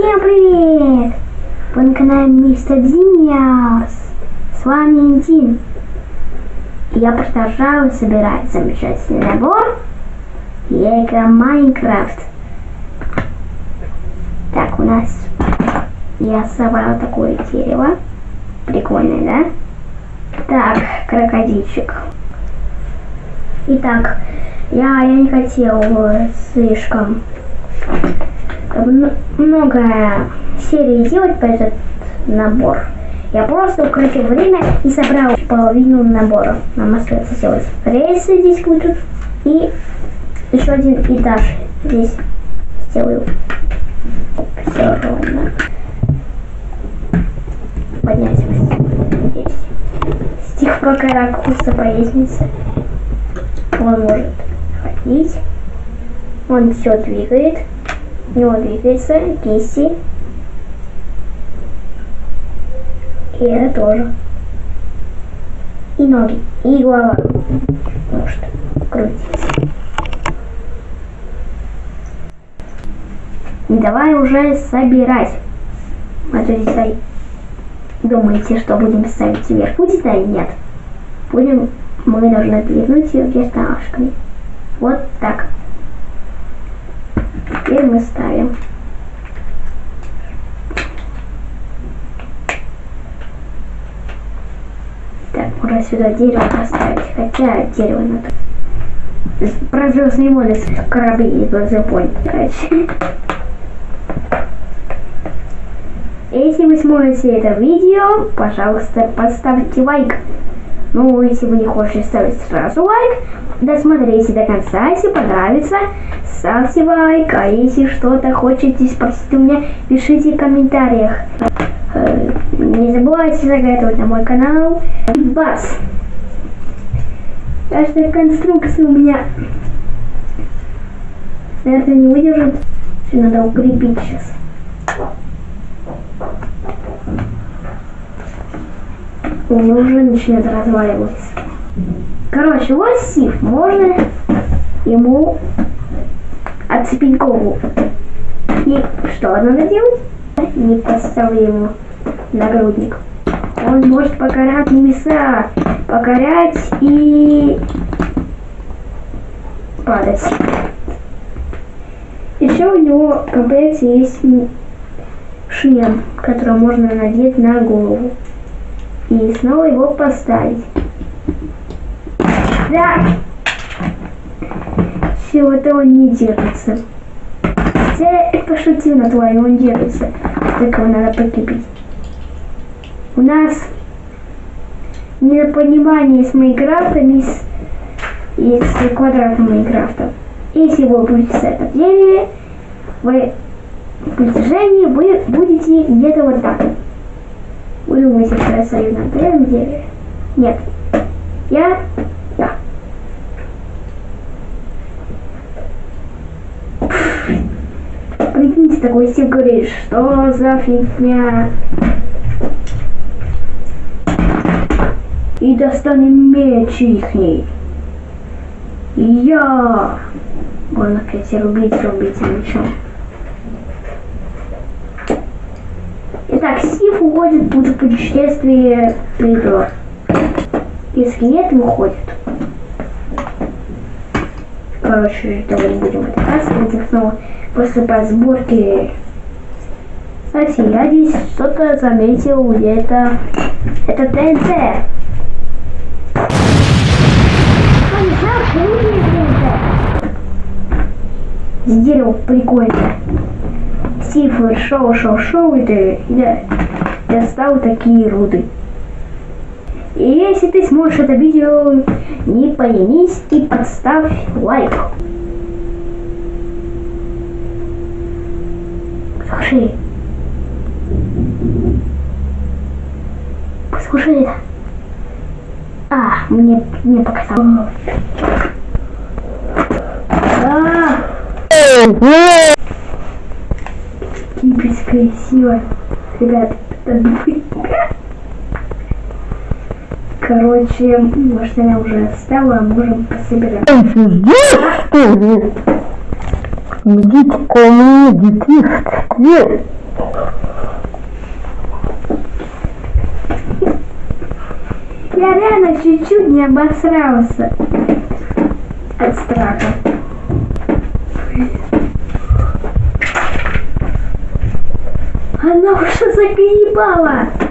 Всем привет! Вы на канале Мистер Диниас. С вами Интин. Я продолжаю собирать замечательный набор Лего Майнкрафт. Так, у нас я собрал такое дерево. Прикольное, да? Так, крокодильчик. Итак, я, я не хотел слишком много серий делать по этот набор. Я просто укротил время и собрал половину набора. Нам остается сделать рельсы здесь будут и еще один этаж здесь сделаю. Все ровно. Поднять здесь. С тех пор, когда ракуса по лестнице, он может ходить. Он все двигает. Него двигается кисти. И это тоже. И ноги, и голова. Может крутиться. Давай уже собирать. А то здесь думаете, что будем ставить вверх. Будет, а нет. Будем, мы должны двигнуть ее верташками. Вот так. Теперь мы ставим. Так, можно сюда дерево поставить. Хотя дерево надо. Про звездные войны корабли и звездный короче. Если вы смотрите это видео, пожалуйста, поставьте лайк. Ну, если вы не хотите ставить сразу лайк, досмотрите до конца, если понравится, ставьте лайк, а если что-то хотите спросить у меня, пишите в комментариях. Э, не забывайте заглядывать на мой канал. Бас. Каждая конструкция у меня, наверное, не выдержит. Надо укрепить сейчас. Него уже начинает разваливаться. Короче, вот Сив, можно ему отцепить голову. И что надо делать? Не поставлю ему нагрудник. Он может покорять небеса, покорять и падать. Еще у него в комплекте есть шлем, который можно надеть на голову. И снова его поставить. Да! Все это он не держится. Хотя я пошутил на твой, он держится. Только его надо покипить. У нас недопонимание с Майнкрафтом и с, и с квадратом Майнкрафта. Если вы будете с этого дереве, вы в притяжении вы будете где-то вот так. Вы думаете, что я стою на первом дереве? Нет. Я... Да. Прикиньте, такой Стив говорит, что за фигня? И достанем меч ихний. Я... Можно опять рубить, рубить мечом. Итак, Стив уходит в путешествие придор. И скелет выходит. Короче, этого не будем вытаскивать их снова после подсборки. Кстати, я здесь что-то заметил где-то. Это ТНТ. Дерево прикольное. Стив шоу, шоу, шоу, и я достал такие руды. И если ты смотришь это видео, не поленись и подставь лайк. Слушай. Послушай это. А, мне, мне показалось. А! красиво. Ребят, это Короче, может я уже оставила, а можем пособираем. Сидишь, что ли? Идите ко мне, детишки. Я реально чуть-чуть не обосрался от страха. Заколебала.